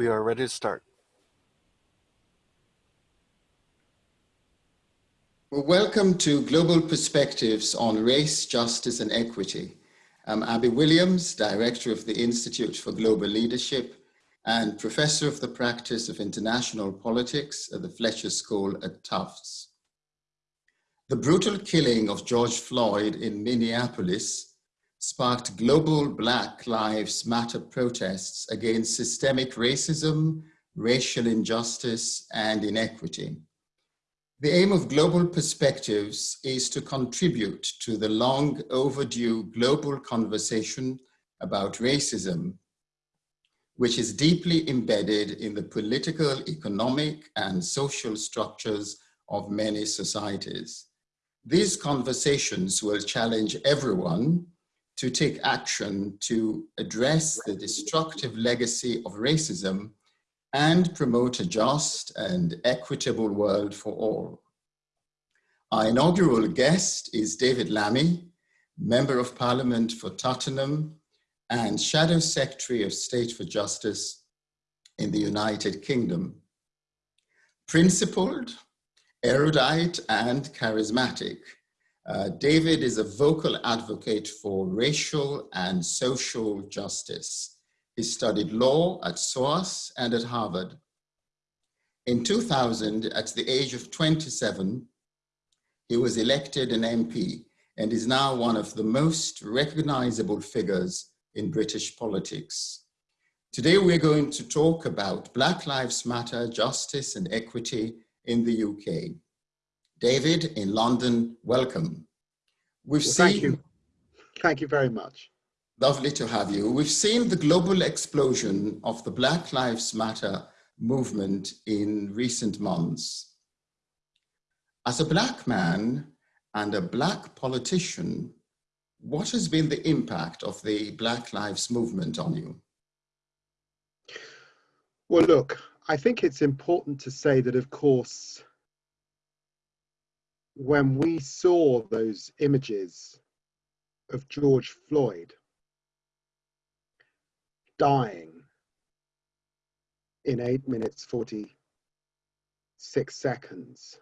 We are ready to start. Well, welcome to Global Perspectives on Race, Justice and Equity. I'm Abi Williams, Director of the Institute for Global Leadership and Professor of the Practice of International Politics at the Fletcher School at Tufts. The brutal killing of George Floyd in Minneapolis sparked global Black Lives Matter protests against systemic racism, racial injustice, and inequity. The aim of Global Perspectives is to contribute to the long overdue global conversation about racism, which is deeply embedded in the political, economic, and social structures of many societies. These conversations will challenge everyone to take action to address the destructive legacy of racism and promote a just and equitable world for all. Our inaugural guest is David Lammy, Member of Parliament for Tottenham and Shadow Secretary of State for Justice in the United Kingdom. Principled, erudite, and charismatic, uh, David is a vocal advocate for racial and social justice he studied law at SOAS and at Harvard. In 2000, at the age of 27, he was elected an MP and is now one of the most recognizable figures in British politics. Today, we're going to talk about Black Lives Matter, justice and equity in the UK. David in London, welcome. We've well, seen- Thank you. Thank you very much. Lovely to have you. We've seen the global explosion of the Black Lives Matter movement in recent months. As a black man and a black politician, what has been the impact of the Black Lives movement on you? Well, look, I think it's important to say that, of course, when we saw those images of George Floyd, dying in 8 minutes 46 seconds.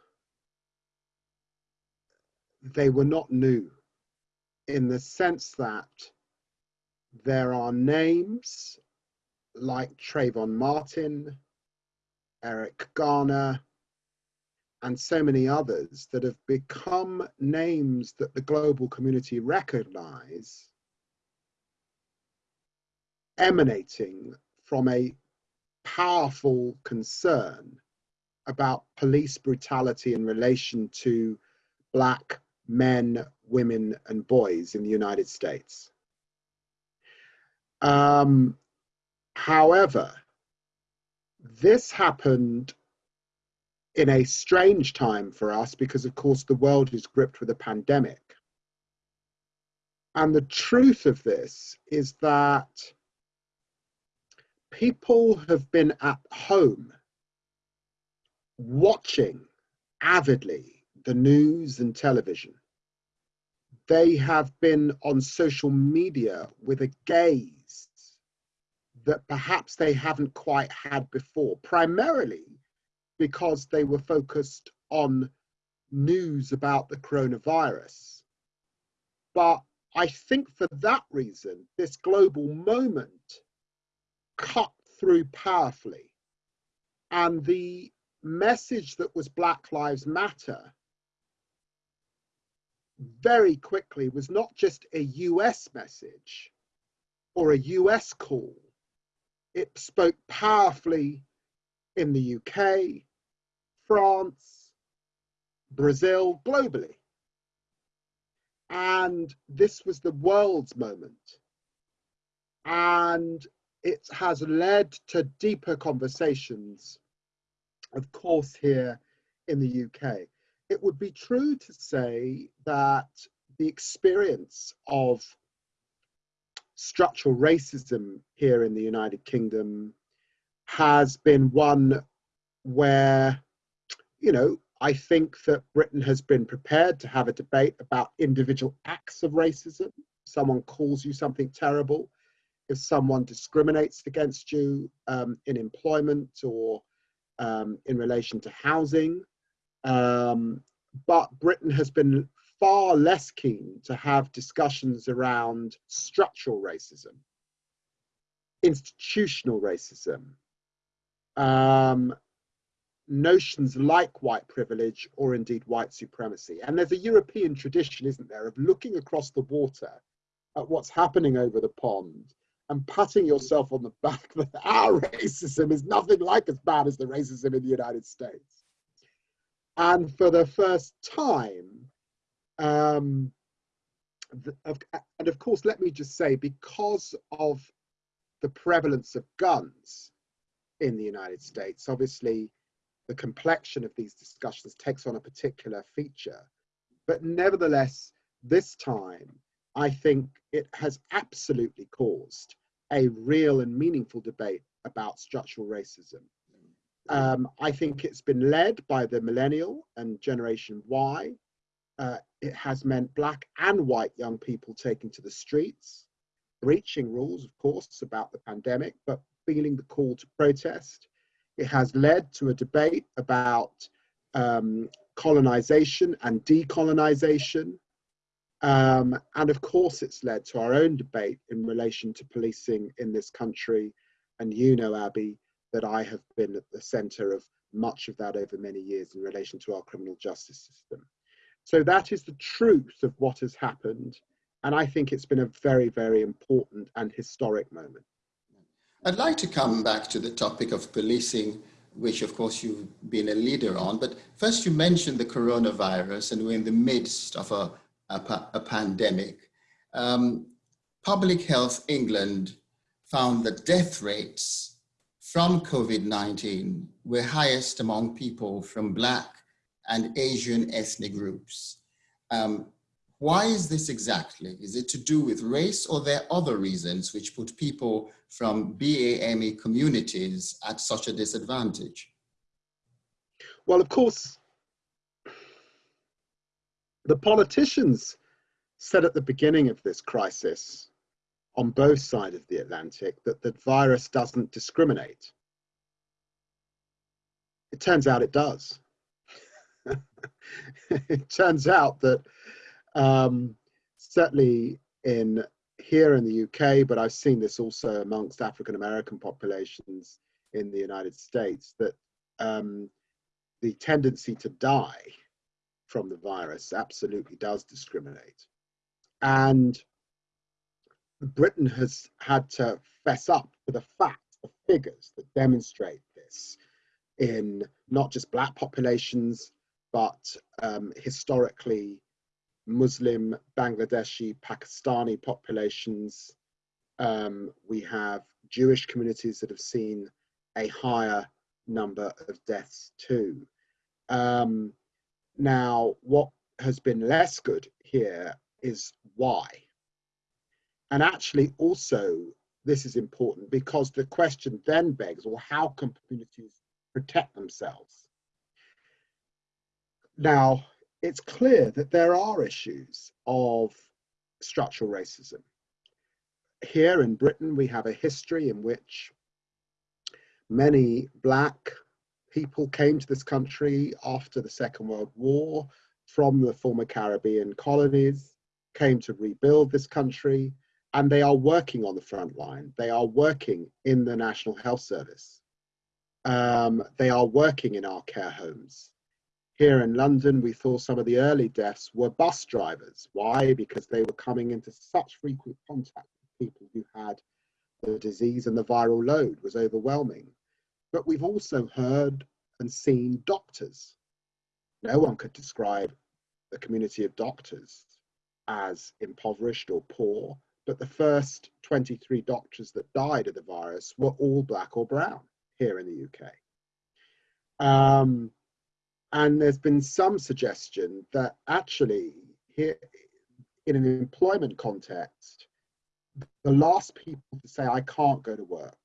They were not new in the sense that there are names like Trayvon Martin, Eric Garner, and so many others that have become names that the global community recognize emanating from a powerful concern about police brutality in relation to black men, women, and boys in the United States. Um, however, this happened in a strange time for us because, of course, the world is gripped with a pandemic. And the truth of this is that people have been at home watching avidly the news and television. They have been on social media with a gaze that perhaps they haven't quite had before, primarily because they were focused on news about the coronavirus. But I think for that reason, this global moment cut through powerfully. And the message that was Black Lives Matter very quickly was not just a US message or a US call. It spoke powerfully in the UK, France, Brazil, globally. And this was the world's moment. And it has led to deeper conversations, of course, here in the UK. It would be true to say that the experience of structural racism here in the United Kingdom has been one where, you know, I think that Britain has been prepared to have a debate about individual acts of racism. Someone calls you something terrible, if someone discriminates against you um, in employment or um, in relation to housing. Um, but Britain has been far less keen to have discussions around structural racism, institutional racism, um, notions like white privilege or indeed white supremacy. And there's a European tradition, isn't there, of looking across the water at what's happening over the pond and patting yourself on the back that our racism is nothing like as bad as the racism in the United States. And for the first time, um, the, and of course, let me just say, because of the prevalence of guns in the United States, obviously the complexion of these discussions takes on a particular feature. But nevertheless, this time, I think it has absolutely caused a real and meaningful debate about structural racism. Um, I think it's been led by the millennial and Generation Y. Uh, it has meant black and white young people taking to the streets, breaching rules, of course, about the pandemic, but feeling the call to protest. It has led to a debate about um, colonization and decolonization. Um, and of course, it's led to our own debate in relation to policing in this country. And you know, Abi, that I have been at the center of much of that over many years in relation to our criminal justice system. So that is the truth of what has happened. And I think it's been a very, very important and historic moment. I'd like to come back to the topic of policing, which of course you've been a leader on. But first, you mentioned the coronavirus, and we're in the midst of a a, a pandemic. Um, Public Health England found that death rates from COVID-19 were highest among people from Black and Asian ethnic groups. Um, why is this exactly? Is it to do with race or there other reasons which put people from BAME communities at such a disadvantage? Well, of course, the politicians said at the beginning of this crisis on both sides of the Atlantic that the virus doesn't discriminate. It turns out it does. it turns out that um, certainly in here in the UK, but I've seen this also amongst African American populations in the United States, that um, the tendency to die from the virus absolutely does discriminate. And Britain has had to fess up to the facts, the figures that demonstrate this in not just black populations, but um, historically Muslim, Bangladeshi, Pakistani populations. Um, we have Jewish communities that have seen a higher number of deaths too. Um, now, what has been less good here is why. And actually, also, this is important because the question then begs well, how can communities protect themselves? Now, it's clear that there are issues of structural racism. Here in Britain, we have a history in which many Black, people came to this country after the Second World War from the former Caribbean colonies, came to rebuild this country, and they are working on the front line. They are working in the National Health Service. Um, they are working in our care homes. Here in London, we saw some of the early deaths were bus drivers. Why? Because they were coming into such frequent contact with people who had the disease and the viral load was overwhelming. But we've also heard and seen doctors. No one could describe the community of doctors as impoverished or poor, but the first 23 doctors that died of the virus were all black or brown here in the UK. Um, and there's been some suggestion that actually here in an employment context, the last people to say, I can't go to work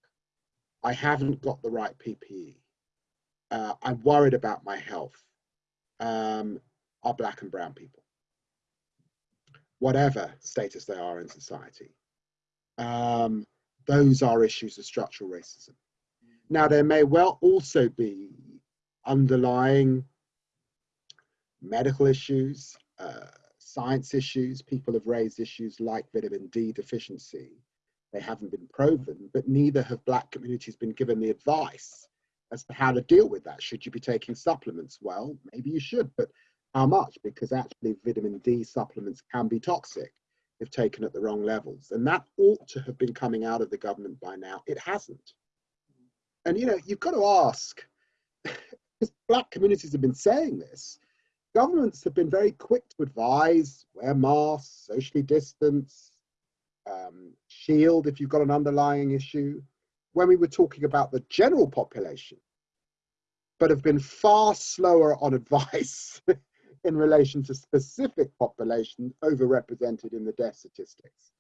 I haven't got the right PPE. Uh, I'm worried about my health. Um, are black and brown people, whatever status they are in society. Um, those are issues of structural racism. Now, there may well also be underlying medical issues, uh, science issues. People have raised issues like vitamin D deficiency. They haven't been proven, but neither have Black communities been given the advice as to how to deal with that. Should you be taking supplements? Well, maybe you should, but how much? Because actually, vitamin D supplements can be toxic if taken at the wrong levels. And that ought to have been coming out of the government by now. It hasn't. And you know, you've got to ask, because Black communities have been saying this, governments have been very quick to advise wear masks, socially distance, um, shield if you've got an underlying issue. When we were talking about the general population, but have been far slower on advice in relation to specific populations overrepresented in the death statistics.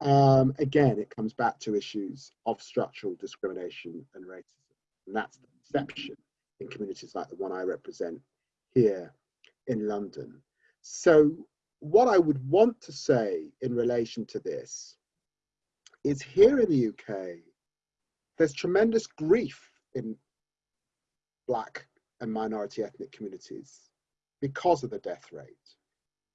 Um, again, it comes back to issues of structural discrimination and racism. And that's the perception in communities like the one I represent here in London. So what I would want to say in relation to this is here in the UK, there's tremendous grief in Black and minority ethnic communities because of the death rate.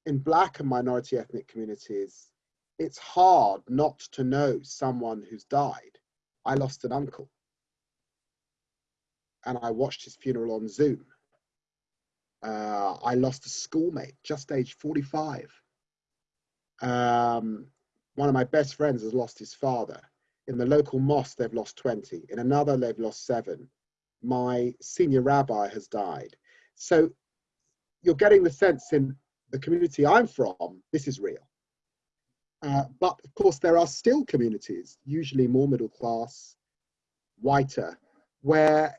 In Black and minority ethnic communities, it's hard not to know someone who's died. I lost an uncle and I watched his funeral on Zoom. Uh, I lost a schoolmate, just age 45. Um, one of my best friends has lost his father. In the local mosque, they've lost 20. In another, they've lost seven. My senior rabbi has died. So you're getting the sense in the community I'm from, this is real. Uh, but of course, there are still communities, usually more middle class, whiter, where,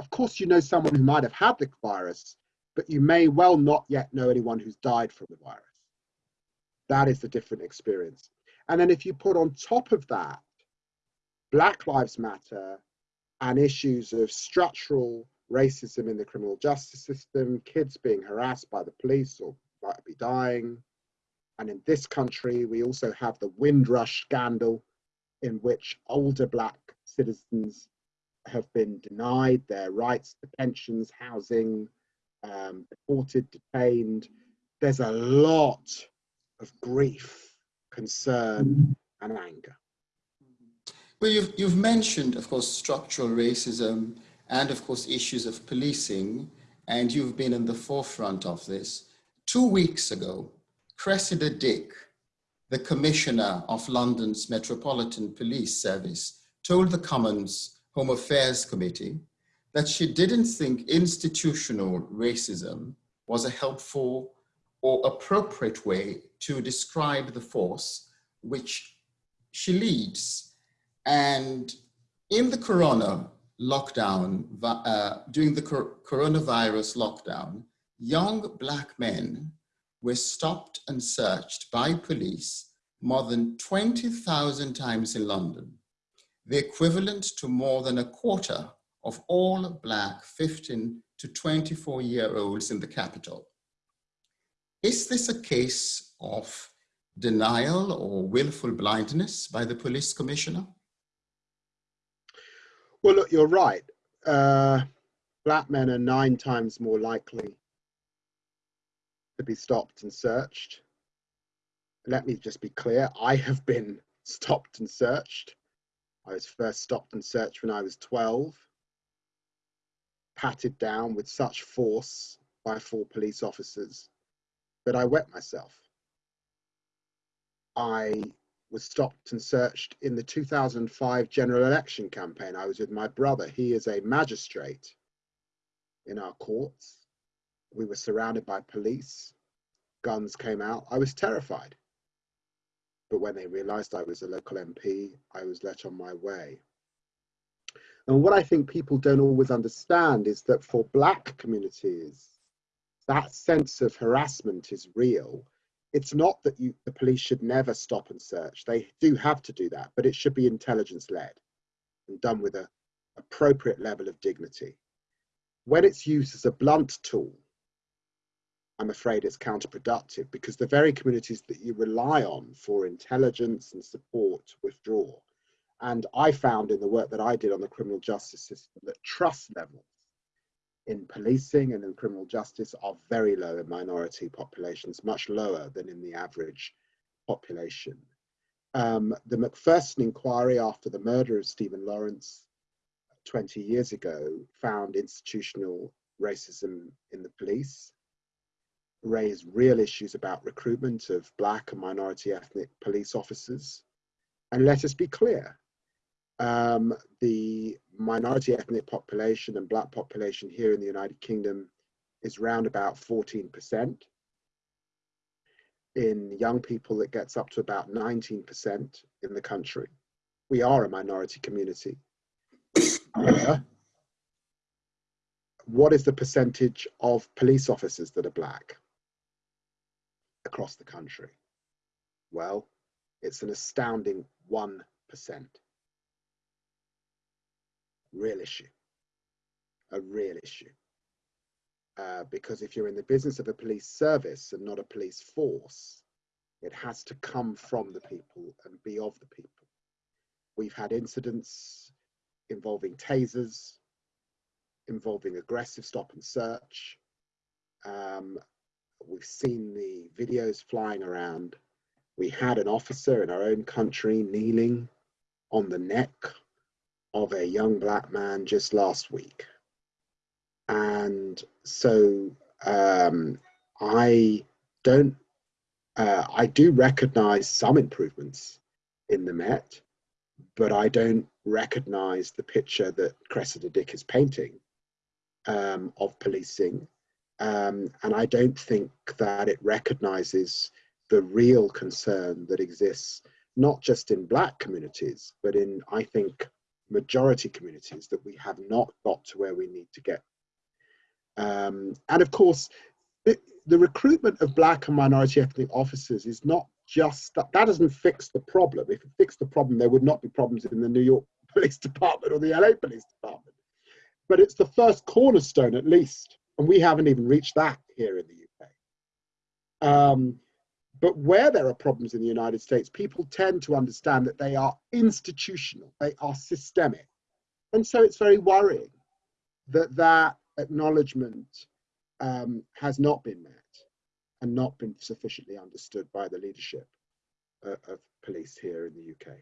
of course, you know someone who might have had the virus, but you may well not yet know anyone who's died from the virus. That is the different experience. And then if you put on top of that, Black Lives Matter and issues of structural racism in the criminal justice system, kids being harassed by the police or might be dying, and in this country, we also have the Windrush scandal, in which older Black citizens have been denied their rights to pensions, housing, um, deported, detained. There's a lot of grief, concern, and anger. Well, you've, you've mentioned, of course, structural racism and, of course, issues of policing, and you've been in the forefront of this. Two weeks ago, Cressida Dick, the Commissioner of London's Metropolitan Police Service, told the Commons Home Affairs Committee that she didn't think institutional racism was a helpful or appropriate way to describe the force which she leads. And in the corona lockdown, uh, during the coronavirus lockdown, young black men were stopped and searched by police more than 20,000 times in London, the equivalent to more than a quarter of all black 15 to 24 year olds in the capital. Is this a case of denial or willful blindness by the police commissioner? Well, look, you're right. Uh, black men are nine times more likely to be stopped and searched. Let me just be clear, I have been stopped and searched. I was first stopped and searched when I was 12, patted down with such force by four police officers that I wet myself. I was stopped and searched in the 2005 general election campaign. I was with my brother. He is a magistrate in our courts we were surrounded by police. Guns came out. I was terrified. But when they realized I was a local MP, I was let on my way. And what I think people don't always understand is that for Black communities, that sense of harassment is real. It's not that you, the police should never stop and search. They do have to do that, but it should be intelligence led and done with an appropriate level of dignity. When it's used as a blunt tool, I'm afraid it's counterproductive because the very communities that you rely on for intelligence and support withdraw. And I found in the work that I did on the criminal justice system that trust levels in policing and in criminal justice are very low in minority populations, much lower than in the average population. Um, the Macpherson inquiry after the murder of Stephen Lawrence 20 years ago found institutional racism in the police, raised real issues about recruitment of black and minority ethnic police officers. And let us be clear, um, the minority ethnic population and black population here in the United Kingdom is round about 14%. In young people, it gets up to about 19% in the country. We are a minority community. However, what is the percentage of police officers that are black across the country? Well, it's an astounding 1% real issue, a real issue. Uh, because if you're in the business of a police service and not a police force, it has to come from the people and be of the people. We've had incidents involving tasers, involving aggressive stop and search. Um, we've seen the videos flying around. We had an officer in our own country kneeling on the neck of a young black man just last week. And so um, I don't, uh, I do recognize some improvements in the Met, but I don't recognize the picture that Cressida Dick is painting um, of policing. Um, and I don't think that it recognizes the real concern that exists, not just in black communities, but in, I think, majority communities that we have not got to where we need to get. Um, and of course, it, the recruitment of black and minority ethnic officers is not just that, that doesn't fix the problem. If it fixed the problem, there would not be problems in the New York Police Department or the LA Police Department. But it's the first cornerstone, at least, and we haven't even reached that here in the UK. Um, but where there are problems in the United States, people tend to understand that they are institutional, they are systemic. And so it's very worrying that that acknowledgement um, has not been met and not been sufficiently understood by the leadership uh, of police here in the UK.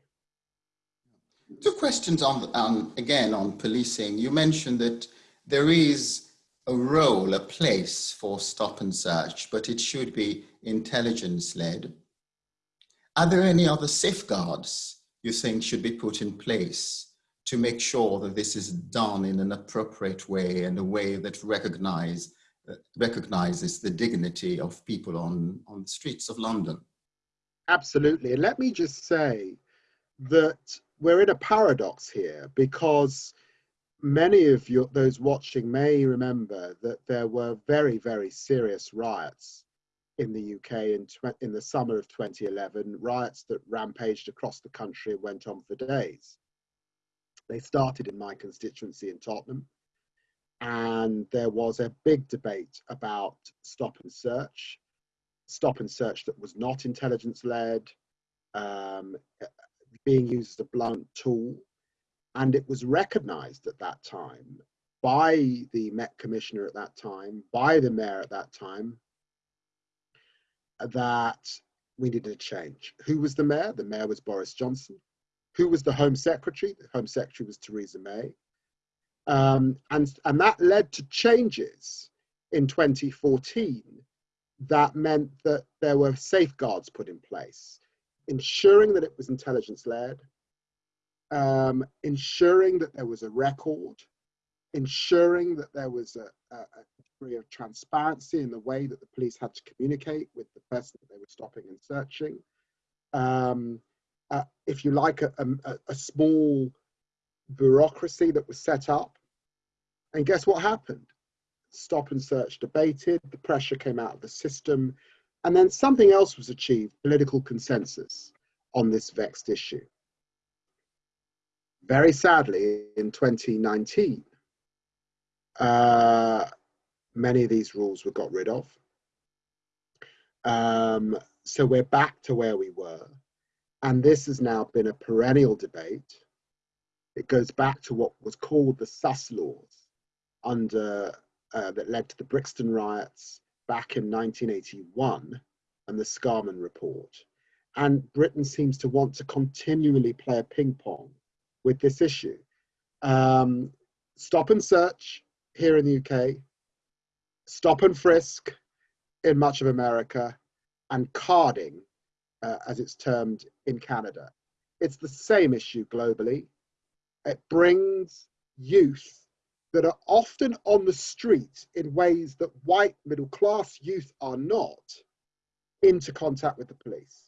Two questions on, again, on policing. You mentioned that there is a role, a place for stop and search, but it should be intelligence led. Are there any other safeguards you think should be put in place to make sure that this is done in an appropriate way and a way that recognize, uh, recognizes the dignity of people on, on the streets of London? Absolutely. And let me just say that we're in a paradox here because many of you, those watching may remember that there were very, very serious riots in the UK in, in the summer of 2011, riots that rampaged across the country and went on for days. They started in my constituency in Tottenham, and there was a big debate about stop and search, stop and search that was not intelligence led, um, being used as a blunt tool and it was recognized at that time by the Met Commissioner at that time, by the Mayor at that time, that we needed a change. Who was the Mayor? The Mayor was Boris Johnson. Who was the Home Secretary? The Home Secretary was Theresa May. Um, and, and that led to changes in 2014 that meant that there were safeguards put in place, ensuring that it was intelligence led, um, ensuring that there was a record, ensuring that there was a, a, a, degree of transparency in the way that the police had to communicate with the person that they were stopping and searching. Um, uh, if you like, a, a small bureaucracy that was set up. And guess what happened? Stop and search debated, the pressure came out of the system, and then something else was achieved, political consensus on this vexed issue. Very sadly, in 2019, uh, many of these rules were got rid of. Um, so we're back to where we were. And this has now been a perennial debate. It goes back to what was called the Suss laws under uh, that led to the Brixton riots back in 1981 and the Scarman report. And Britain seems to want to continually play a ping pong with this issue. Um, stop and search here in the UK, stop and frisk in much of America, and carding, uh, as it's termed in Canada. It's the same issue globally. It brings youth that are often on the street in ways that white middle class youth are not into contact with the police.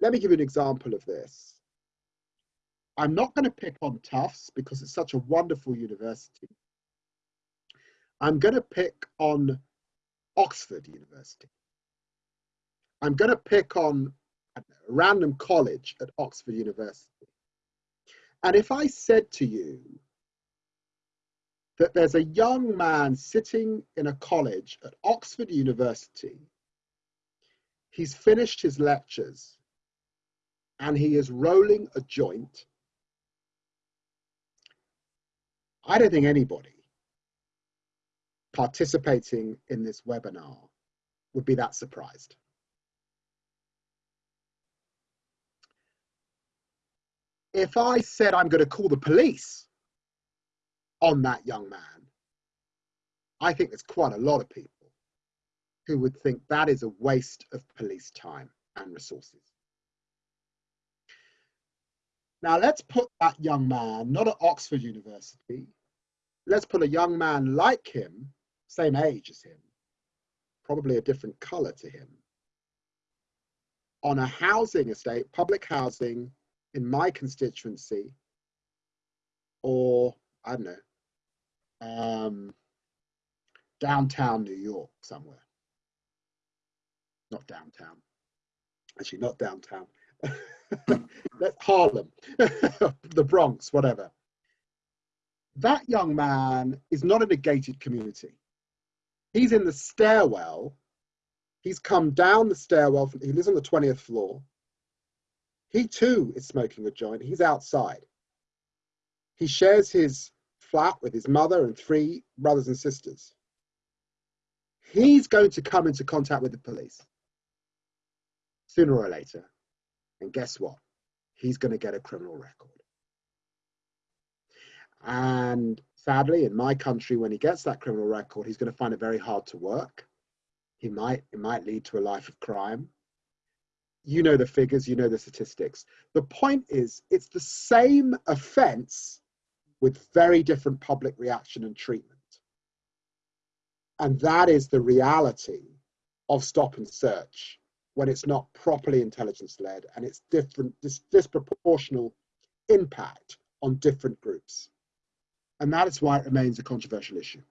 Let me give you an example of this. I'm not going to pick on Tufts because it's such a wonderful university. I'm going to pick on Oxford University. I'm going to pick on a random college at Oxford University. And if I said to you that there's a young man sitting in a college at Oxford University, he's finished his lectures and he is rolling a joint, I don't think anybody participating in this webinar would be that surprised. if I said I'm going to call the police on that young man, I think there's quite a lot of people who would think that is a waste of police time and resources. Now let's put that young man, not at Oxford University, let's put a young man like him, same age as him, probably a different color to him, on a housing estate, public housing in my constituency or I don't know, um, downtown New York somewhere. Not downtown. Actually, not downtown. Harlem, the Bronx, whatever. That young man is not in a gated community. He's in the stairwell. He's come down the stairwell. From, he lives on the 20th floor. He too is smoking a joint. He's outside. He shares his flat with his mother and three brothers and sisters. He's going to come into contact with the police sooner or later. And guess what? He's going to get a criminal record. And sadly, in my country, when he gets that criminal record, he's going to find it very hard to work. He might, it might lead to a life of crime you know the figures, you know the statistics. The point is, it's the same offense with very different public reaction and treatment. And that is the reality of stop and search when it's not properly intelligence led and it's different, dis disproportional impact on different groups. And that is why it remains a controversial issue.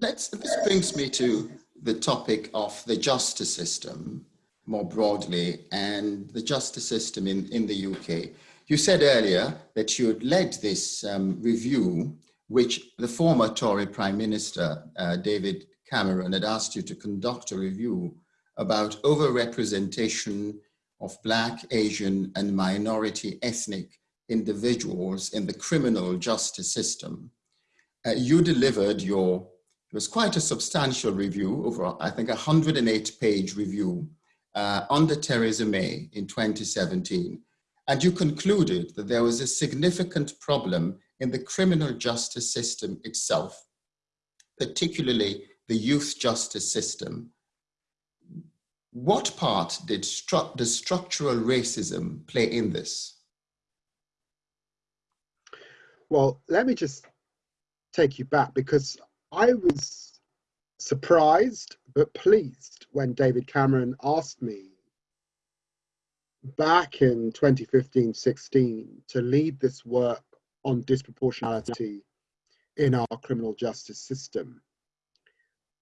Let's, this brings me to the topic of the justice system more broadly and the justice system in, in the UK. You said earlier that you had led this um, review, which the former Tory Prime Minister, uh, David Cameron, had asked you to conduct a review about overrepresentation of Black, Asian, and minority ethnic individuals in the criminal justice system. Uh, you delivered your, it was quite a substantial review, over, I think, a 108 page review uh, under Theresa May in 2017, and you concluded that there was a significant problem in the criminal justice system itself, particularly the youth justice system. What part did stru structural racism play in this? Well, let me just take you back because I was surprised but pleased when David Cameron asked me back in 2015-16 to lead this work on disproportionality in our criminal justice system.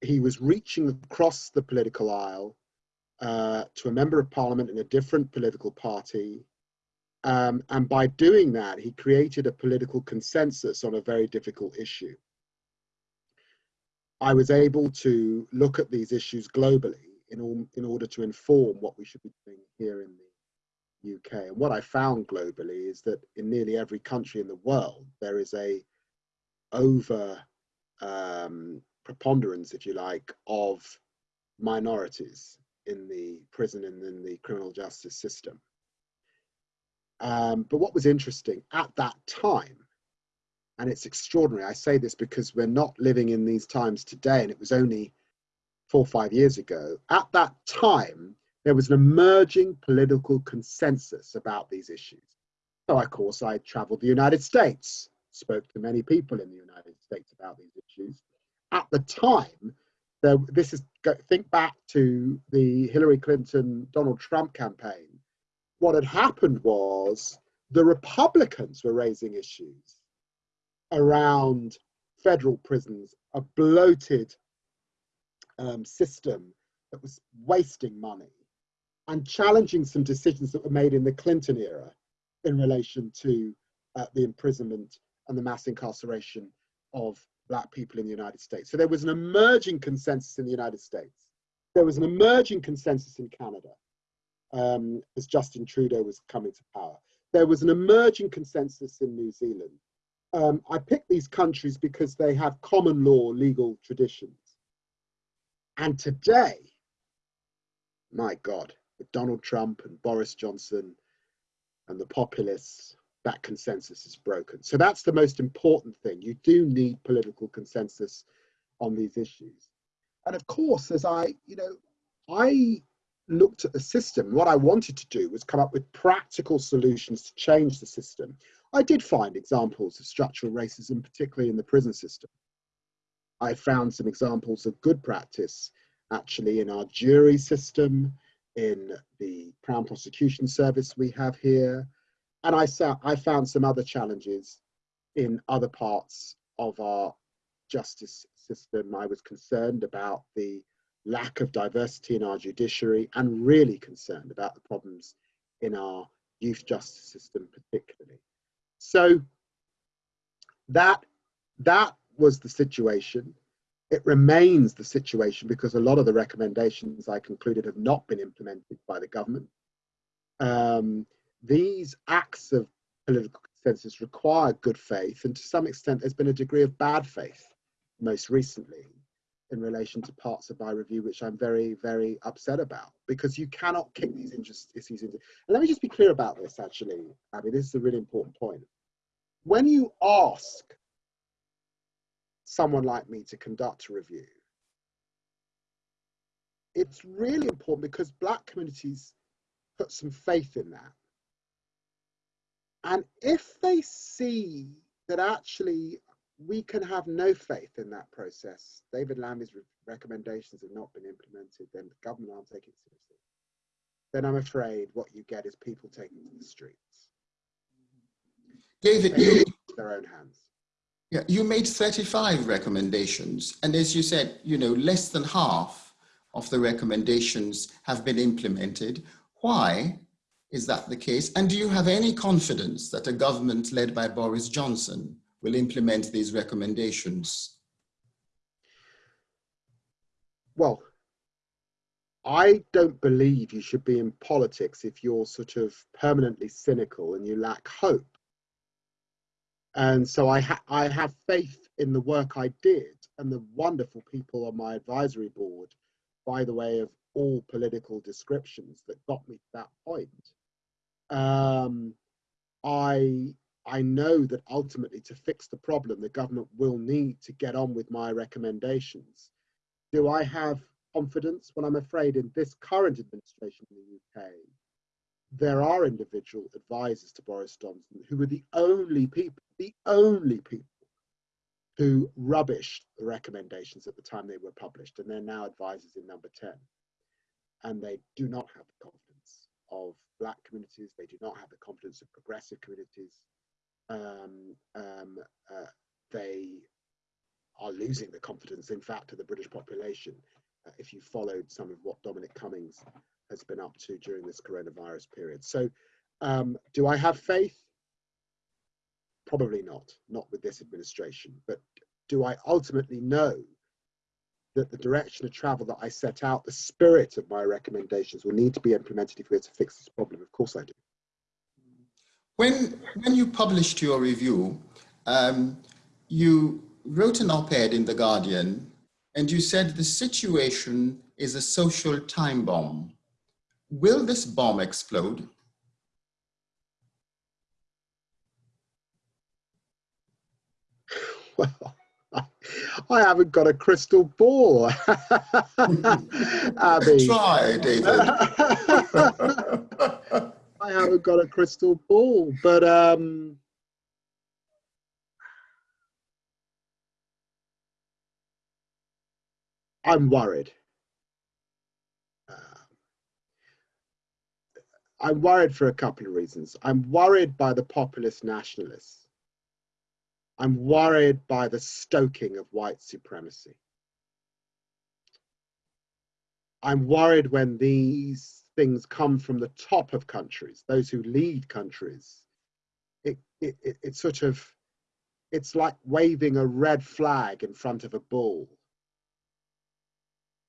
He was reaching across the political aisle uh, to a member of parliament in a different political party. Um, and by doing that, he created a political consensus on a very difficult issue. I was able to look at these issues globally in, all, in order to inform what we should be doing here in the UK. And what I found globally is that in nearly every country in the world, there is a over um, preponderance, if you like, of minorities in the prison and in the criminal justice system. Um, but what was interesting at that time, and it's extraordinary, I say this because we're not living in these times today, and it was only four or five years ago. At that time, there was an emerging political consensus about these issues. So, of course, I traveled the United States, spoke to many people in the United States about these issues. At the time, there, this is think back to the Hillary Clinton Donald Trump campaign. What had happened was the Republicans were raising issues around federal prisons, a bloated um, system that was wasting money, and challenging some decisions that were made in the Clinton era in relation to uh, the imprisonment and the mass incarceration of black people in the United States. So there was an emerging consensus in the United States. There was an emerging consensus in Canada um, as Justin Trudeau was coming to power. There was an emerging consensus in New Zealand. Um, I picked these countries because they have common law legal traditions. And today, my God, with Donald Trump and Boris Johnson and the populists that consensus is broken. So that's the most important thing. You do need political consensus on these issues. And of course, as I, you know, I looked at the system, what I wanted to do was come up with practical solutions to change the system. I did find examples of structural racism, particularly in the prison system. I found some examples of good practice actually in our jury system, in the Crown Prosecution Service we have here, and I, I found some other challenges in other parts of our justice system. I was concerned about the lack of diversity in our judiciary and really concerned about the problems in our youth justice system particularly. So that, that was the situation. It remains the situation because a lot of the recommendations I concluded have not been implemented by the government. Um, these acts of political consensus require good faith, and to some extent, there's been a degree of bad faith most recently in relation to parts of my review, which I'm very, very upset about because you cannot kick these issues into. And let me just be clear about this actually, Abi, this is a really important point. When you ask someone like me to conduct a review, it's really important because Black communities put some faith in that. And if they see that actually we can have no faith in that process, David Lammy's re recommendations have not been implemented, then the government aren't taking it seriously, then I'm afraid what you get is people taking to the streets. David, you, their own hands. Yeah, you made 35 recommendations, and as you said, you know, less than half of the recommendations have been implemented. Why? Is that the case? And do you have any confidence that a government led by Boris Johnson will implement these recommendations? Well, I don't believe you should be in politics if you're sort of permanently cynical and you lack hope. And so I, ha I have faith in the work I did and the wonderful people on my advisory board, by the way of all political descriptions that got me to that point um, I I know that ultimately to fix the problem, the government will need to get on with my recommendations. Do I have confidence? Well, I'm afraid in this current administration in the UK, there are individual advisors to Boris Johnson who were the only people, the only people who rubbished the recommendations at the time they were published, and they're now advisors in number 10. And they do not have the confidence of black communities. They do not have the confidence of progressive communities. Um, um, uh, they are losing the confidence, in fact, of the British population. Uh, if you followed some of what Dominic Cummings has been up to during this coronavirus period. So um, do I have faith? Probably not, not with this administration. But do I ultimately know that the direction of travel that I set out, the spirit of my recommendations will need to be implemented if we're to fix this problem. Of course I do. When, when you published your review, um, you wrote an op-ed in The Guardian and you said the situation is a social time bomb. Will this bomb explode? Well, I haven't got a crystal ball. Abi. Try, David. I haven't got a crystal ball, but um, I'm worried. Uh, I'm worried for a couple of reasons. I'm worried by the populist nationalists. I'm worried by the stoking of white supremacy. I'm worried when these things come from the top of countries, those who lead countries. It, it, it, it sort of, it's like waving a red flag in front of a bull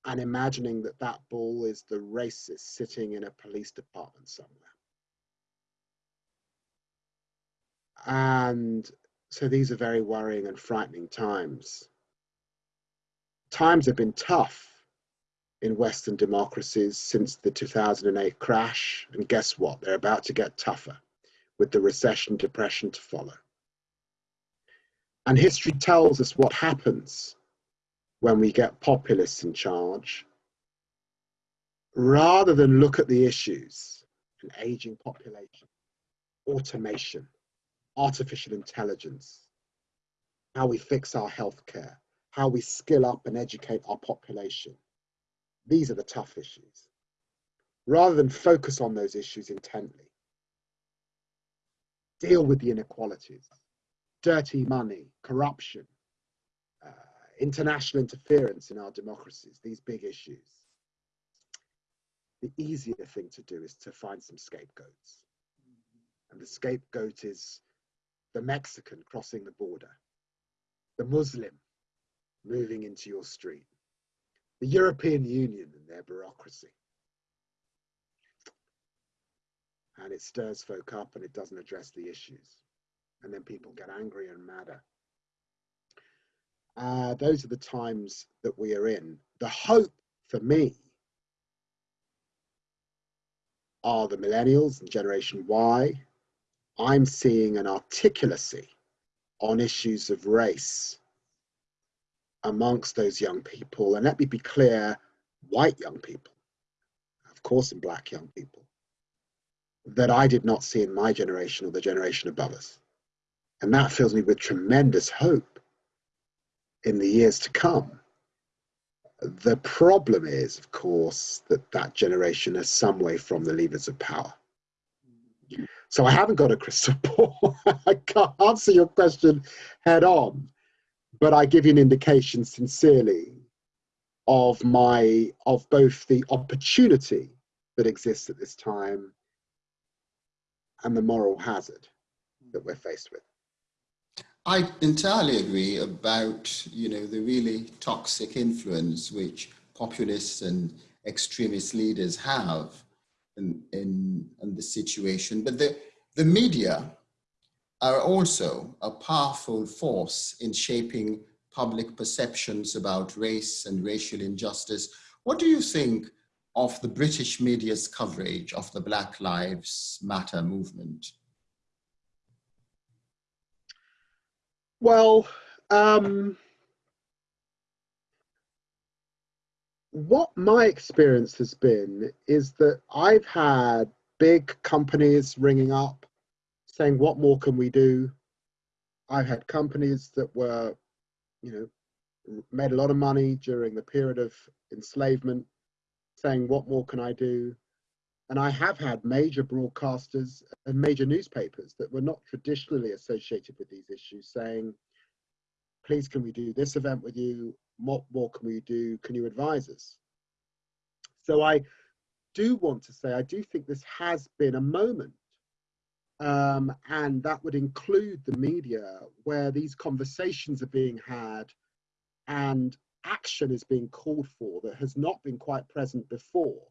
and imagining that that bull is the racist sitting in a police department somewhere. And so these are very worrying and frightening times. Times have been tough in Western democracies since the 2008 crash. And guess what? They're about to get tougher with the recession, depression to follow. And history tells us what happens when we get populists in charge. Rather than look at the issues, an aging population, automation, artificial intelligence, how we fix our healthcare, how we skill up and educate our population. These are the tough issues. Rather than focus on those issues intently, deal with the inequalities, dirty money, corruption, uh, international interference in our democracies, these big issues. The easier thing to do is to find some scapegoats. And the scapegoat is the Mexican crossing the border, the Muslim moving into your street, the European Union and their bureaucracy. And it stirs folk up and it doesn't address the issues. And then people get angry and madder. Uh, those are the times that we are in. The hope for me are the millennials and Generation Y I'm seeing an articulacy on issues of race amongst those young people. And let me be clear, white young people, of course, and black young people, that I did not see in my generation or the generation above us. And that fills me with tremendous hope in the years to come. The problem is, of course, that that generation is some way from the levers of power. So I haven't got a crystal ball. I can't answer your question head on, but I give you an indication sincerely of my of both the opportunity that exists at this time and the moral hazard that we're faced with. I entirely agree about you know the really toxic influence which populists and extremist leaders have in, in, in the situation. But the, the media are also a powerful force in shaping public perceptions about race and racial injustice. What do you think of the British media's coverage of the Black Lives Matter movement? Well, um, what my experience has been is that I've had big companies ringing up saying, what more can we do? I've had companies that were, you know, made a lot of money during the period of enslavement saying, what more can I do? And I have had major broadcasters and major newspapers that were not traditionally associated with these issues saying, please, can we do this event with you? what more can we do? Can you advise us? So I do want to say, I do think this has been a moment um, and that would include the media where these conversations are being had and action is being called for that has not been quite present before.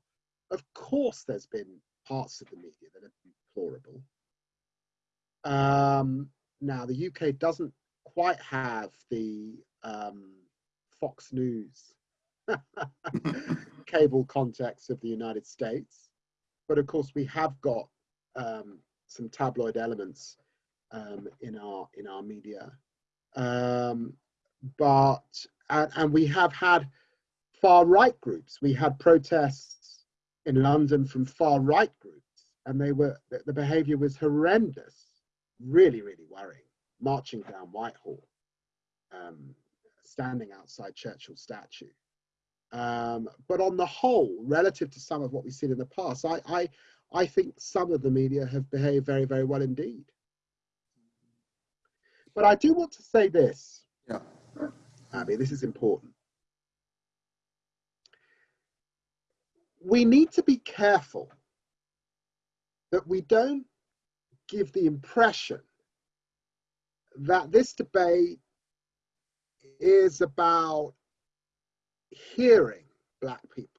Of course, there's been parts of the media that have been deplorable. Um, now, the UK doesn't quite have the um, Fox News cable context of the United States, but of course, we have got um, some tabloid elements um, in our in our media. Um, but and, and we have had far right groups. We had protests in London from far right groups, and they were the, the behaviour was horrendous, really, really worrying. Marching down Whitehall, um, standing outside Churchill statue. Um, but on the whole, relative to some of what we've seen in the past, I, I, I think some of the media have behaved very, very well indeed. But I do want to say this. Yeah. Abi, this is important. We need to be careful that we don't give the impression that this debate is about hearing black people.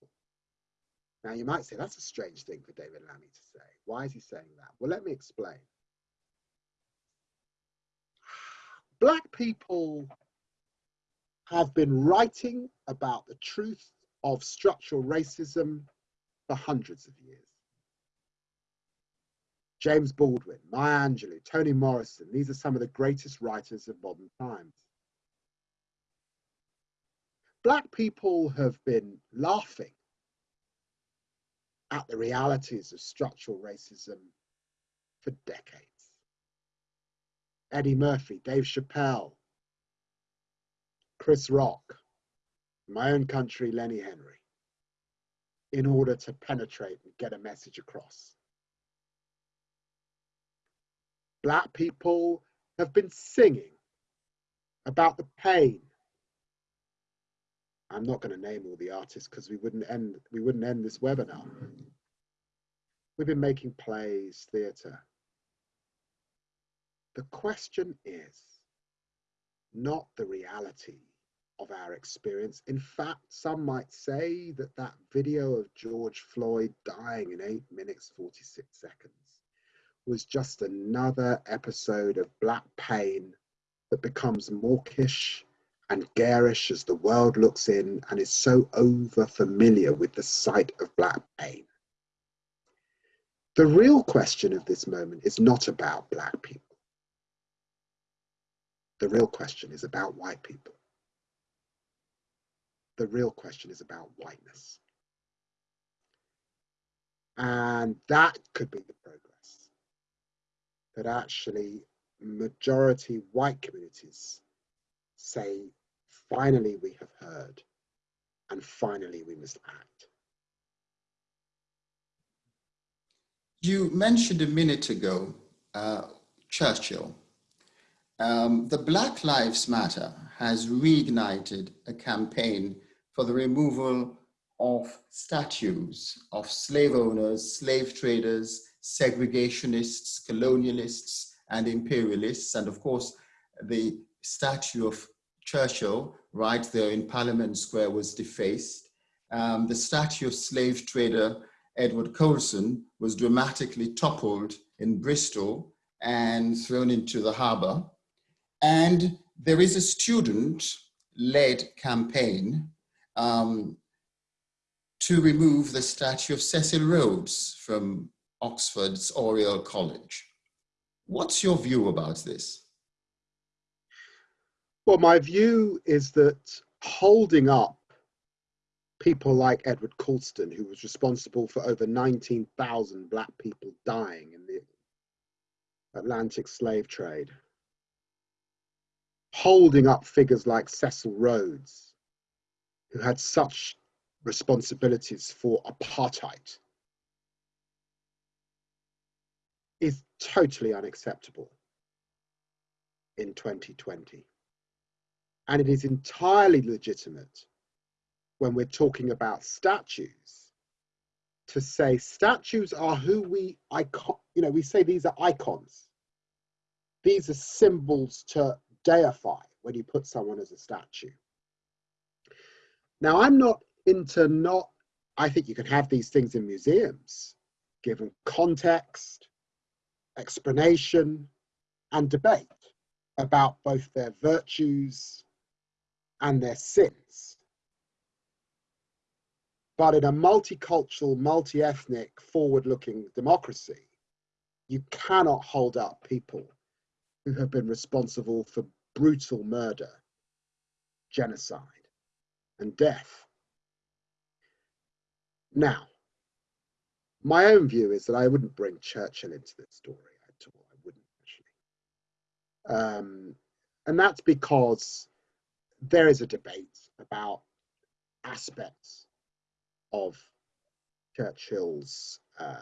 Now you might say that's a strange thing for David Lammy to say. Why is he saying that? Well, let me explain. Black people have been writing about the truth of structural racism for hundreds of years. James Baldwin, Maya Angelou, Toni Morrison, these are some of the greatest writers of modern times. Black people have been laughing at the realities of structural racism for decades. Eddie Murphy, Dave Chappelle, Chris Rock, my own country, Lenny Henry, in order to penetrate and get a message across. Black people have been singing about the pain. I'm not going to name all the artists because we wouldn't end we wouldn't end this webinar. We've been making plays, theatre. The question is not the reality of our experience. In fact, some might say that that video of George Floyd dying in 8 minutes 46 seconds was just another episode of black pain that becomes mawkish and garish as the world looks in and is so over familiar with the sight of black pain. The real question of this moment is not about black people. The real question is about white people the real question is about whiteness. And that could be the progress that actually majority white communities say, finally we have heard and finally we must act. You mentioned a minute ago uh, Churchill. Um, the Black Lives Matter has reignited a campaign for the removal of statues of slave owners, slave traders, segregationists, colonialists, and imperialists. And of course, the statue of Churchill right there in Parliament Square was defaced. Um, the statue of slave trader Edward Colston was dramatically toppled in Bristol and thrown into the harbor. And there is a student-led campaign um, to remove the statue of Cecil Rhodes from Oxford's Oriel College. What's your view about this? Well, my view is that holding up people like Edward Colston, who was responsible for over 19,000 black people dying in the Atlantic slave trade, holding up figures like Cecil Rhodes, who had such responsibilities for apartheid is totally unacceptable in 2020. And it is entirely legitimate when we're talking about statues to say statues are who we icon you know we say these are icons. These are symbols to deify when you put someone as a statue. Now, I'm not into not, I think you can have these things in museums, given context, explanation, and debate about both their virtues and their sins. But in a multicultural, multi-ethnic, forward-looking democracy, you cannot hold up people who have been responsible for brutal murder, genocide, and death. Now, my own view is that I wouldn't bring Churchill into this story at all. I wouldn't actually. Um, and that's because there is a debate about aspects of Churchill's um,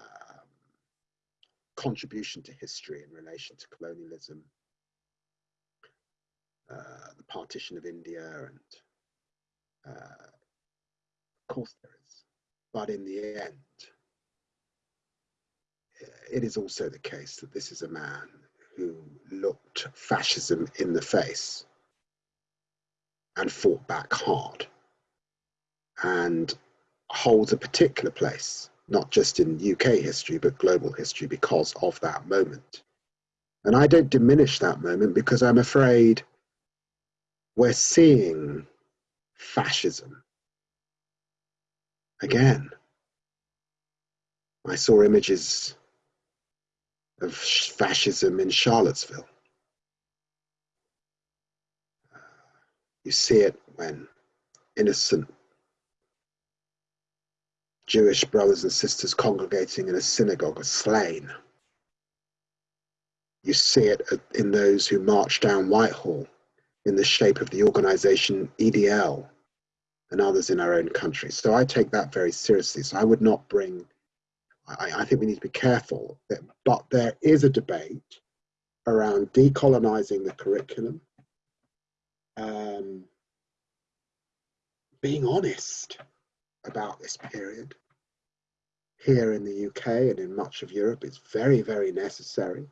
contribution to history in relation to colonialism, uh, the partition of India, and uh, of course there is. But in the end, it is also the case that this is a man who looked fascism in the face and fought back hard and holds a particular place, not just in UK history, but global history because of that moment. And I don't diminish that moment because I'm afraid we're seeing fascism again. I saw images of fascism in Charlottesville. You see it when innocent Jewish brothers and sisters congregating in a synagogue are slain. You see it in those who march down Whitehall in the shape of the organization EDL and others in our own country. So I take that very seriously. So I would not bring, I, I think we need to be careful, that, but there is a debate around decolonizing the curriculum, um, being honest about this period here in the UK and in much of Europe is very, very necessary.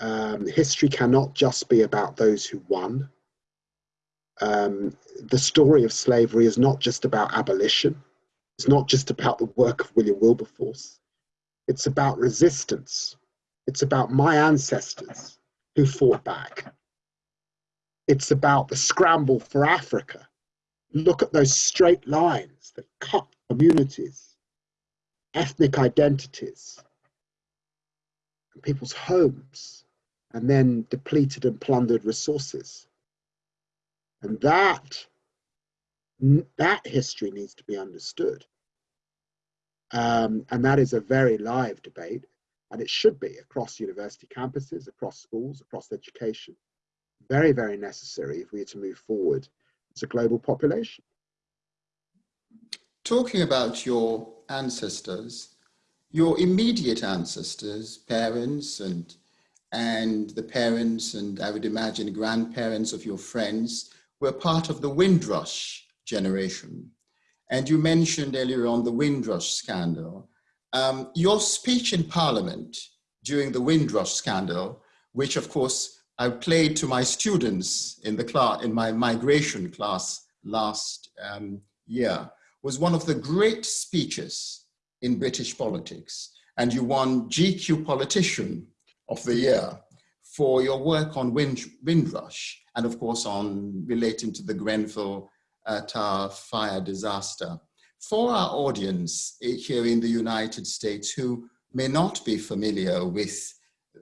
Um, history cannot just be about those who won. Um, the story of slavery is not just about abolition. It's not just about the work of William Wilberforce. It's about resistance. It's about my ancestors who fought back. It's about the scramble for Africa. Look at those straight lines that cut communities, ethnic identities, and people's homes, and then depleted and plundered resources. And that, that history needs to be understood. Um, and that is a very live debate, and it should be across university campuses, across schools, across education. Very, very necessary if we are to move forward as a global population. Talking about your ancestors, your immediate ancestors, parents and and the parents and I would imagine grandparents of your friends were part of the Windrush generation. And you mentioned earlier on the Windrush scandal. Um, your speech in Parliament during the Windrush scandal, which of course I played to my students in the class, in my migration class last um, year, was one of the great speeches in British politics. And you won GQ Politician of the Year for your work on Wind, Windrush and of course on relating to the Grenfell uh, Tower fire disaster. For our audience eh, here in the United States who may not be familiar with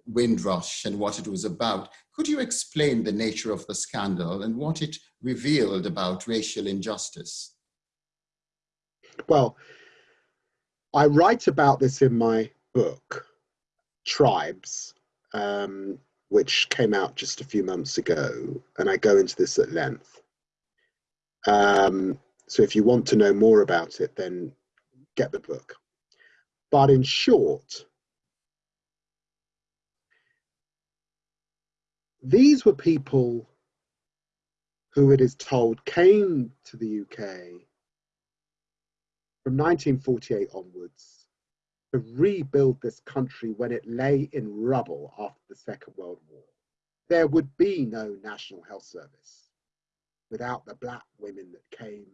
Windrush and what it was about, could you explain the nature of the scandal and what it revealed about racial injustice? Well, I write about this in my book, Tribes, um, which came out just a few months ago, and I go into this at length. Um, so if you want to know more about it, then get the book. But in short, these were people who it is told came to the UK from 1948 onwards to rebuild this country when it lay in rubble after the Second World War. There would be no National Health Service without the black women that came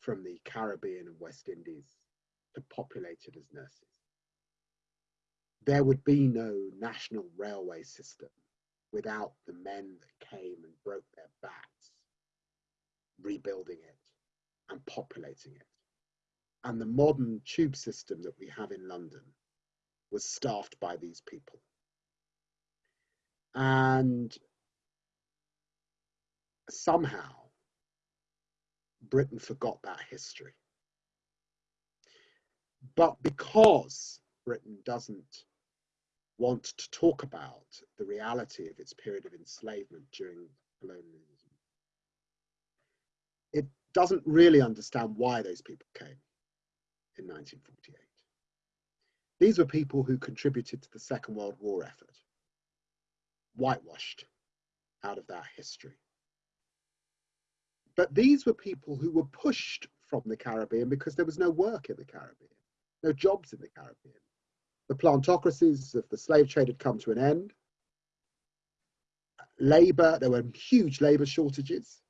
from the Caribbean and West Indies to populate it as nurses. There would be no national railway system without the men that came and broke their backs, rebuilding it and populating it. And the modern tube system that we have in London was staffed by these people. And somehow Britain forgot that history. But because Britain doesn't want to talk about the reality of its period of enslavement during colonialism, it doesn't really understand why those people came in 1948. These were people who contributed to the Second World War effort, whitewashed out of that history. But these were people who were pushed from the Caribbean because there was no work in the Caribbean, no jobs in the Caribbean. The plantocracies of the slave trade had come to an end. Labour, there were huge labour shortages.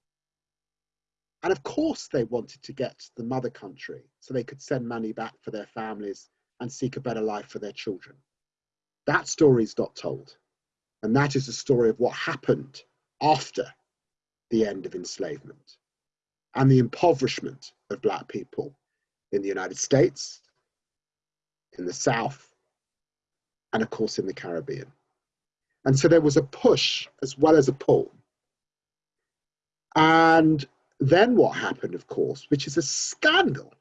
And of course, they wanted to get to the mother country so they could send money back for their families and seek a better life for their children. That story is not told. And that is the story of what happened after the end of enslavement and the impoverishment of Black people in the United States, in the South, and of course in the Caribbean. And so there was a push as well as a pull. And then what happened, of course, which is a scandal,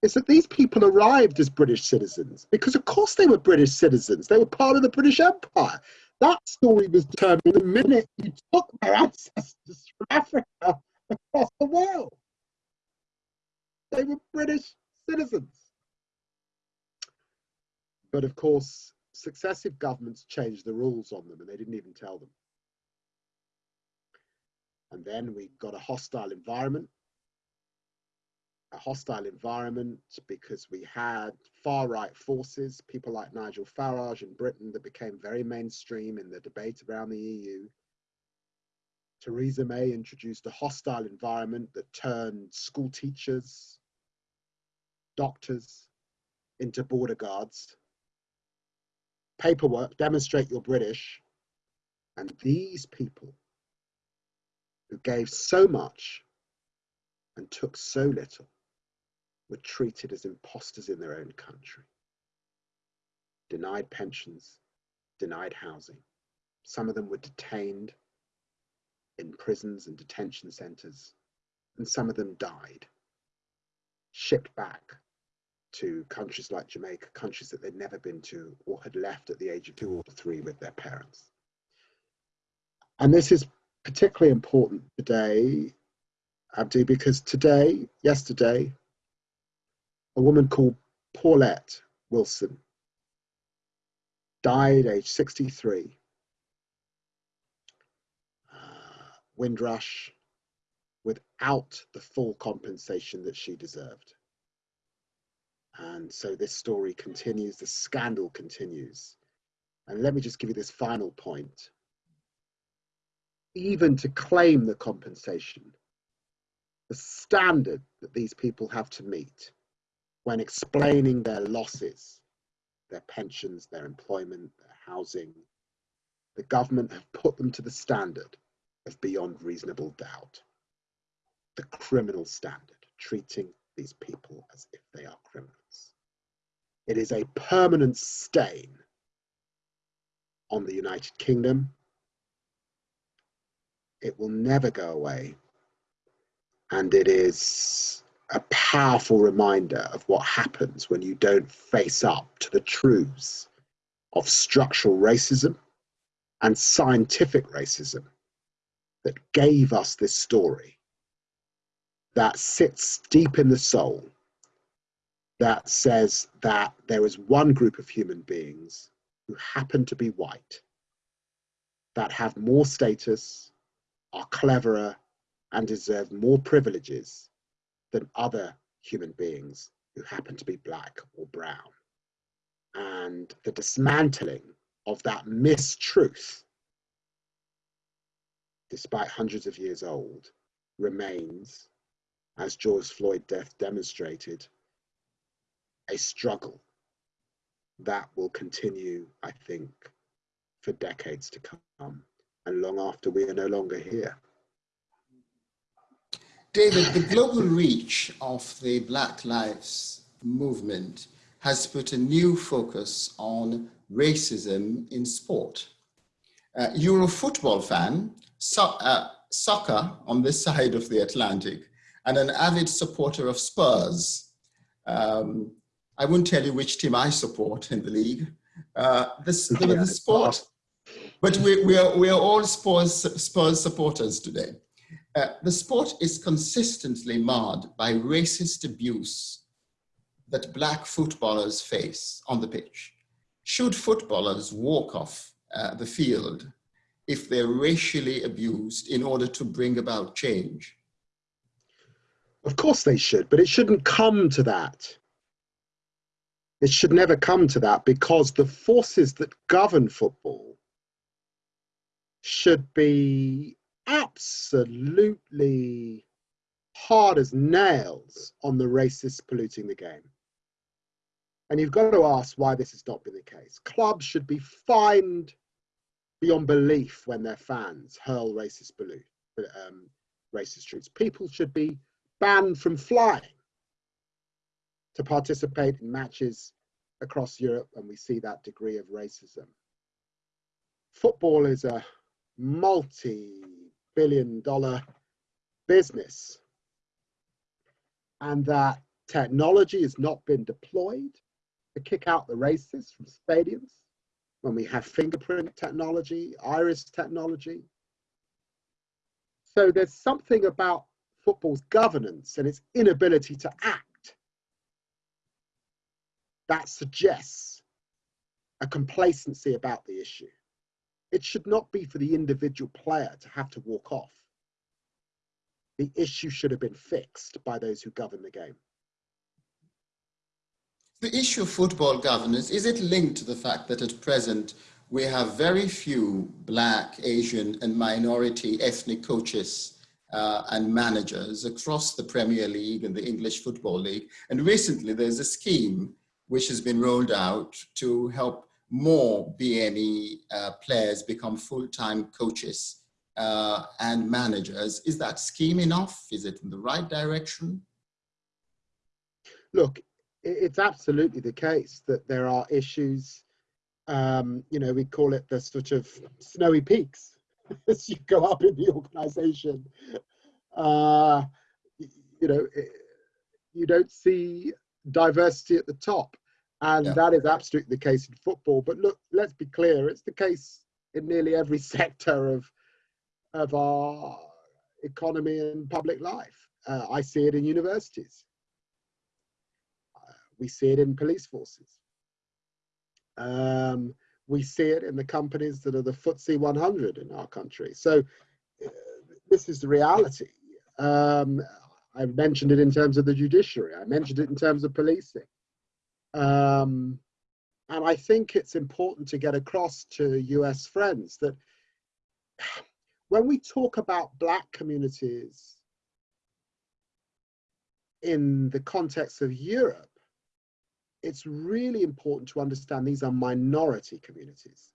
is that these people arrived as British citizens because, of course, they were British citizens. They were part of the British Empire. That story was determined the minute you took their ancestors from Africa across the world. They were British citizens. But of course, successive governments changed the rules on them and they didn't even tell them. And then we got a hostile environment a hostile environment because we had far right forces, people like Nigel Farage in Britain that became very mainstream in the debate around the EU. Theresa May introduced a hostile environment that turned school teachers, doctors into border guards. Paperwork, demonstrate you're British. And these people who gave so much and took so little were treated as impostors in their own country. Denied pensions, denied housing. Some of them were detained in prisons and detention centres, and some of them died, shipped back to countries like Jamaica, countries that they'd never been to or had left at the age of two or three with their parents. And this is particularly important today, Abi, because today, yesterday, a woman called Paulette Wilson died age 63. Uh, Windrush without the full compensation that she deserved. And so this story continues, the scandal continues. And let me just give you this final point. Even to claim the compensation, the standard that these people have to meet when explaining their losses, their pensions, their employment, their housing, the government have put them to the standard of beyond reasonable doubt. The criminal standard, treating these people as if they are criminals. It is a permanent stain on the United Kingdom. It will never go away. And it is a powerful reminder of what happens when you don't face up to the truths of structural racism and scientific racism that gave us this story that sits deep in the soul that says that there is one group of human beings who happen to be white that have more status, are cleverer, and deserve more privileges than other human beings who happen to be black or brown. And the dismantling of that mistruth, despite hundreds of years old, remains as George Floyd death demonstrated, a struggle that will continue, I think, for decades to come and long after we are no longer here. David, the global reach of the Black Lives Movement has put a new focus on racism in sport. Uh, you're a football fan, so, uh, soccer on this side of the Atlantic, and an avid supporter of Spurs. Um, I won't tell you which team I support in the league. Uh, this, the, the sport, but we, we, are, we are all Spurs, Spurs supporters today. Uh, the sport is consistently marred by racist abuse that black footballers face on the pitch. Should footballers walk off uh, the field if they're racially abused in order to bring about change? Of course they should, but it shouldn't come to that. It should never come to that because the forces that govern football should be absolutely hard as nails on the racists polluting the game. And you've got to ask why this has not been the case. Clubs should be fined beyond belief when their fans hurl racist balloon, um, racist truths. People should be banned from flying to participate in matches across Europe, and we see that degree of racism. Football is a multi-billion dollar business, and that technology has not been deployed to kick out the racists from stadiums when we have fingerprint technology, iris technology. So there's something about football's governance and its inability to act that suggests a complacency about the issue. It should not be for the individual player to have to walk off. The issue should have been fixed by those who govern the game. The issue of football governance, is it linked to the fact that at present we have very few black, Asian and minority ethnic coaches uh, and managers across the Premier League and the English Football League. And recently there's a scheme which has been rolled out to help more BME uh, players become full-time coaches uh, and managers. Is that scheme enough? Is it in the right direction? Look, it's absolutely the case that there are issues. Um, you know, we call it the sort of snowy peaks as you go up in the organization. Uh, you know, you don't see diversity at the top. And yeah. that is absolutely the case in football. But look, let's be clear, it's the case in nearly every sector of, of our economy and public life. Uh, I see it in universities we see it in police forces. Um, we see it in the companies that are the FTSE 100 in our country. So uh, this is the reality. Um, I mentioned it in terms of the judiciary. I mentioned it in terms of policing. Um, and I think it's important to get across to US friends that when we talk about black communities in the context of Europe, it's really important to understand these are minority communities.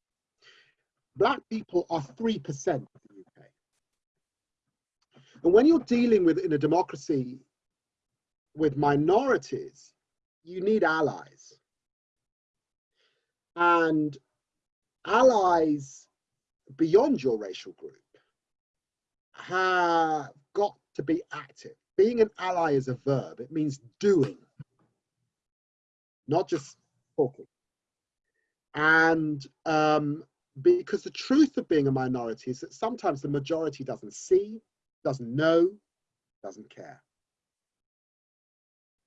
Black people are 3% of the UK. And when you're dealing with, in a democracy, with minorities, you need allies. And allies beyond your racial group have got to be active. Being an ally is a verb, it means doing not just talking. And um, because the truth of being a minority is that sometimes the majority doesn't see, doesn't know, doesn't care.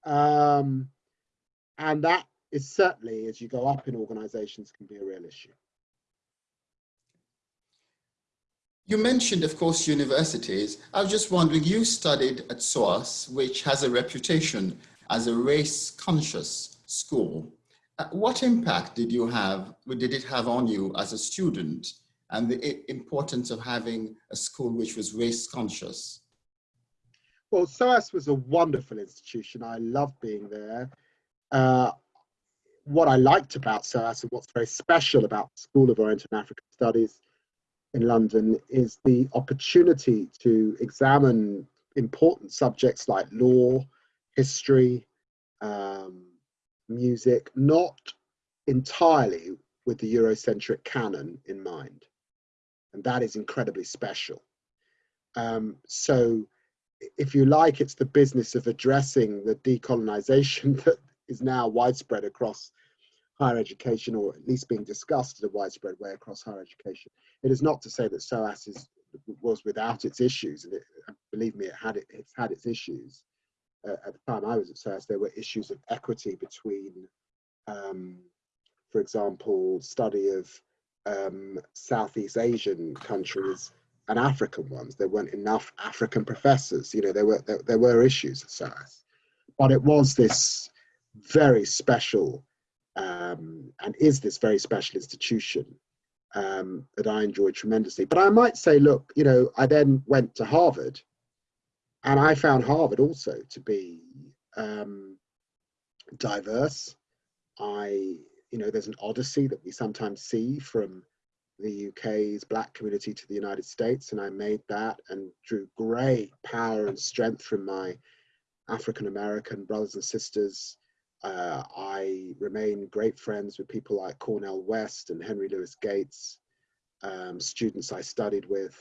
Um, and that is certainly, as you go up in organizations, can be a real issue. You mentioned, of course, universities. I was just wondering, you studied at SOAS, which has a reputation as a race conscious school. Uh, what impact did you have, did it have on you as a student and the importance of having a school which was race conscious? Well, SOAS was a wonderful institution. I loved being there. Uh, what I liked about SOAS and what's very special about the School of Orient and African Studies in London is the opportunity to examine important subjects like law, history, um, music, not entirely with the Eurocentric canon in mind. And that is incredibly special. Um, so if you like, it's the business of addressing the decolonization that is now widespread across higher education, or at least being discussed in a widespread way across higher education. It is not to say that SOAS is, was without its issues, and it, believe me, it had it, it's had its issues. At the time I was at SOAS, there were issues of equity between, um, for example, study of um, Southeast Asian countries and African ones. There weren't enough African professors. You know, there were there, there were issues at SOAS, but it was this very special um, and is this very special institution um, that I enjoyed tremendously. But I might say, look, you know, I then went to Harvard, and I found Harvard also to be um, diverse. I, you know, there's an odyssey that we sometimes see from the UK's black community to the United States, and I made that and drew great power and strength from my African American brothers and sisters. Uh, I remain great friends with people like Cornel West and Henry Louis Gates, um, students I studied with.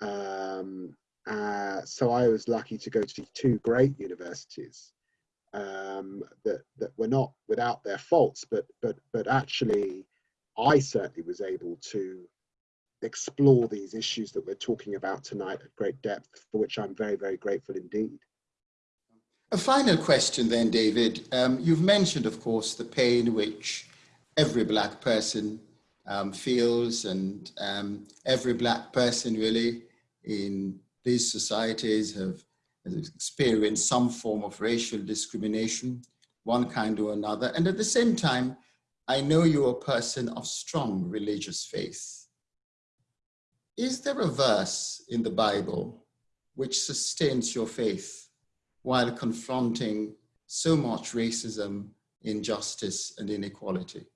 Um, uh, so I was lucky to go to two great universities um, that that were not without their faults, but but but actually I certainly was able to explore these issues that we're talking about tonight at great depth, for which I'm very, very grateful indeed. A final question then, David. Um, you've mentioned, of course, the pain which every black person um, feels and um, every black person really in these societies have, experienced some form of racial discrimination, one kind or another. And at the same time, I know you're a person of strong religious faith. Is there a verse in the Bible which sustains your faith while confronting so much racism, injustice, and inequality?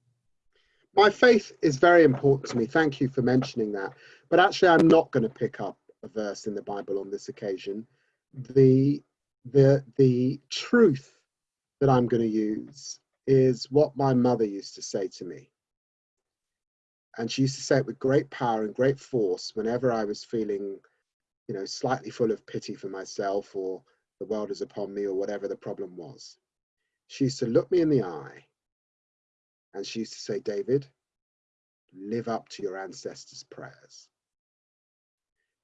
My faith is very important to me. Thank you for mentioning that. But actually, I'm not going to pick up verse in the Bible on this occasion. The, the, the truth that I'm going to use is what my mother used to say to me. And she used to say it with great power and great force whenever I was feeling, you know, slightly full of pity for myself or the world is upon me or whatever the problem was. She used to look me in the eye and she used to say, David, live up to your ancestors' prayers.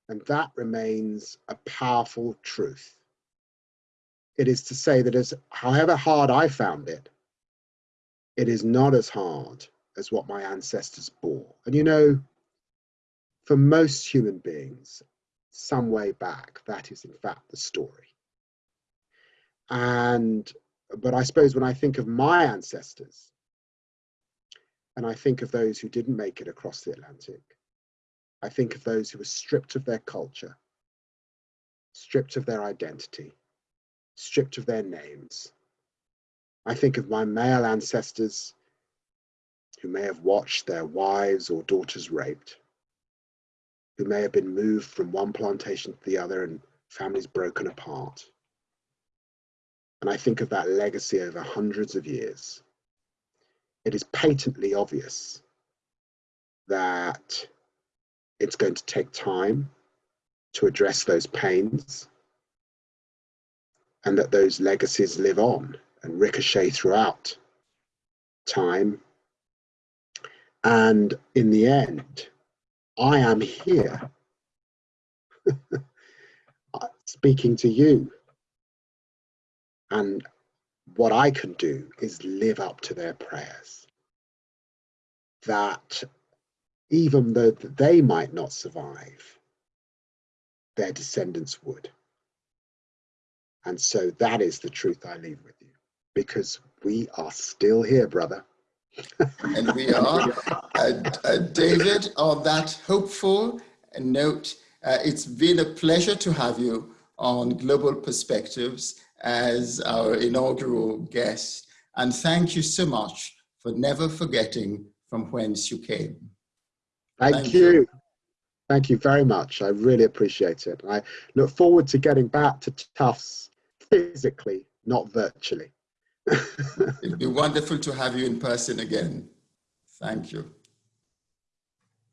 And that remains a powerful truth. It is to say that as however hard I found it, it is not as hard as what my ancestors bore. And you know, for most human beings, some way back, that is in fact the story. And, but I suppose when I think of my ancestors, and I think of those who didn't make it across the Atlantic, I think of those who were stripped of their culture, stripped of their identity, stripped of their names, I think of my male ancestors who may have watched their wives or daughters raped, who may have been moved from one plantation to the other and families broken apart. And I think of that legacy over hundreds of years. It is patently obvious that it's going to take time to address those pains and that those legacies live on and ricochet throughout time. And in the end, I am here speaking to you. And what I can do is live up to their prayers. That even though they might not survive, their descendants would. And so that is the truth I leave with you because we are still here, brother. and we are. Uh, uh, David, on that hopeful note, uh, it's been a pleasure to have you on Global Perspectives as our inaugural guest. And thank you so much for never forgetting from whence you came. Thank, Thank you. you. Thank you very much. I really appreciate it. I look forward to getting back to Tufts physically, not virtually. It'd be wonderful to have you in person again. Thank you.